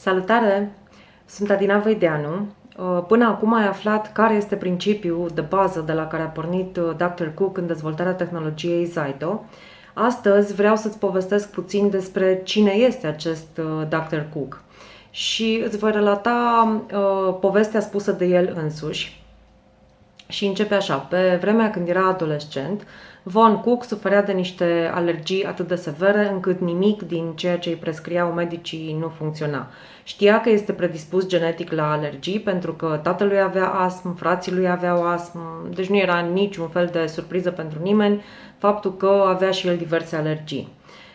Salutare! Sunt Adina Veideanu. Uh, până acum ai aflat care este principiul de bază de la care a pornit uh, Dr. Cook în dezvoltarea tehnologiei Zyto. Astăzi vreau să-ți povestesc puțin despre cine este acest uh, Dr. Cook și îți voi relata uh, povestea spusă de el însuși. Și începe așa. Pe vremea când era adolescent, Von Cook suferea de niște alergii atât de severe încât nimic din ceea ce îi prescriau medicii nu funcționa. Știa că este predispus genetic la alergii pentru că tatălui avea astm, frații lui aveau astm, deci nu era niciun fel de surpriză pentru nimeni faptul că avea și el diverse alergii.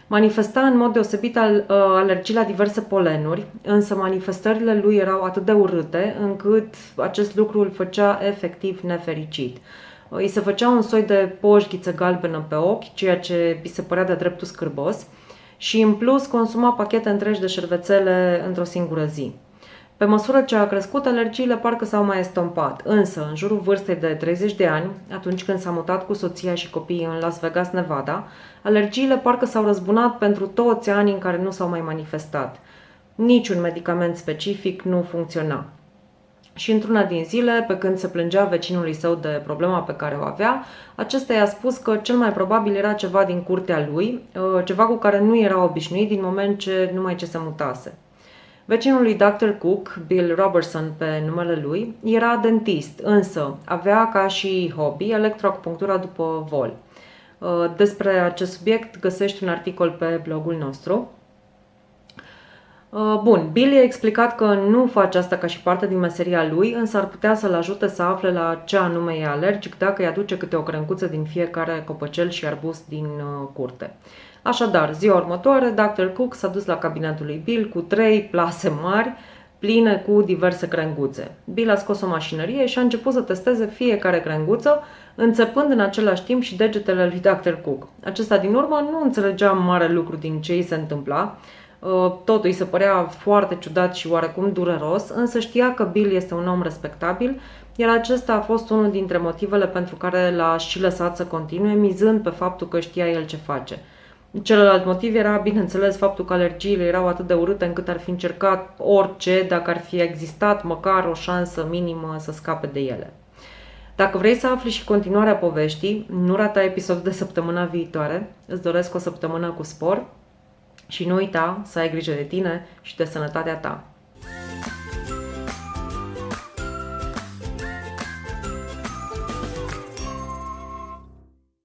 Manifesta în mod deosebit al, uh, alergii la diverse polenuri, însă manifestările lui erau atât de urâte încât acest lucru îl făcea efectiv nefericit. Îi se făcea un soi de poșghiță galbenă pe ochi, ceea ce îi se părea de dreptul scârbos, și în plus consuma pachete întregi de șervețele într-o singură zi. Pe măsură ce a crescut, alergiile parcă s-au mai estompat, însă, în jurul vârstei de 30 de ani, atunci când s-a mutat cu soția și copiii în Las Vegas, Nevada, alergiile parcă s-au răzbunat pentru toți anii în care nu s-au mai manifestat. Niciun medicament specific nu funcționa. Și într-una din zile, pe când se plângea vecinului său de problema pe care o avea, acesta i-a spus că cel mai probabil era ceva din curtea lui, uh, ceva cu care nu era obișnuit din moment ce numai ce se mutase. Vecinul lui Dr. Cook, Bill Robertson pe numele lui, era dentist, însă avea ca și hobby electroacupunctura după vol. Uh, despre acest subiect găsești un articol pe blogul nostru. Uh, bun, Bill i-a explicat că nu face asta ca și parte din meseria lui, însă ar putea să-l ajute să afle la ce anume e alergic dacă îi aduce câte o crencuță din fiecare copăcel și arbust din uh, curte. Așadar, ziua următoare, Dr. Cook s-a dus la cabinetul lui Bill cu trei plase mari, pline cu diverse crenguțe. Bill a scos o mașinărie și a început să testeze fiecare crenguță, înțepând în același timp și degetele lui Dr. Cook. Acesta din urmă nu înțelegea mare lucru din ce îi se întâmpla, Uh, totul îi se părea foarte ciudat și oarecum dureros, însă știa că Bill este un om respectabil, iar acesta a fost unul dintre motivele pentru care l-a și lăsat să continue, mizând pe faptul că știa el ce face. Celălalt motiv era, bineînțeles, faptul că alergiile erau atât de urâte încât ar fi încercat orice dacă ar fi existat măcar o șansă minimă să scape de ele. Dacă vrei să afli și continuarea poveștii, nu rata episodul de săptămâna viitoare. Îți doresc o săptămână cu spor și nu uita să ai grijă de tine și de sănătatea ta.